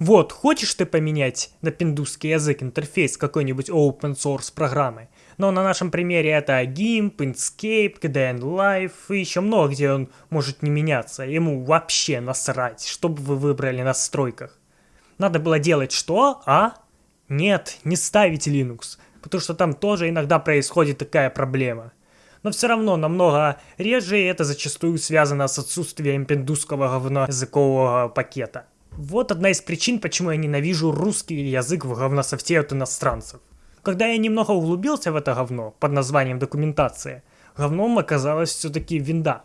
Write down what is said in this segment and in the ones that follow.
Вот, хочешь ты поменять на пиндусский язык интерфейс какой-нибудь open source программы? Но на нашем примере это GIMP, Inkscape, KDN Live и еще много где он может не меняться. Ему вообще насрать, что бы вы выбрали на настройках. Надо было делать что, а? Нет, не ставить Linux, потому что там тоже иногда происходит такая проблема. Но все равно намного реже и это зачастую связано с отсутствием пиндусского говноязыкового пакета. Вот одна из причин, почему я ненавижу русский язык в говнософте от иностранцев. Когда я немного углубился в это говно под названием документация, говном оказалась все-таки винда.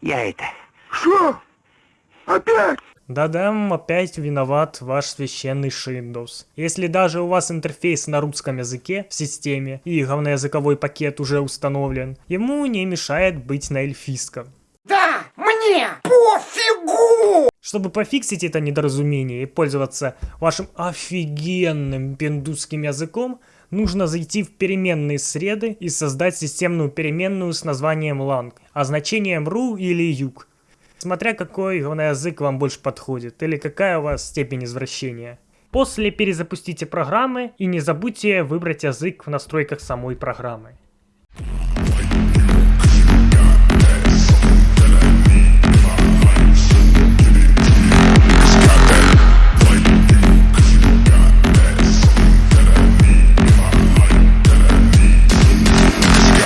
Я это... Что? Опять? Да-да, опять виноват ваш священный Windows. Если даже у вас интерфейс на русском языке в системе и говноязыковой пакет уже установлен, ему не мешает быть на эльфийском. Да, мне пофигу! Чтобы пофиксить это недоразумение и пользоваться вашим офигенным пиндусским языком, нужно зайти в переменные среды и создать системную переменную с названием lang, а значением ru или юг смотря какой язык вам больше подходит или какая у вас степень извращения. После перезапустите программы и не забудьте выбрать язык в настройках самой программы.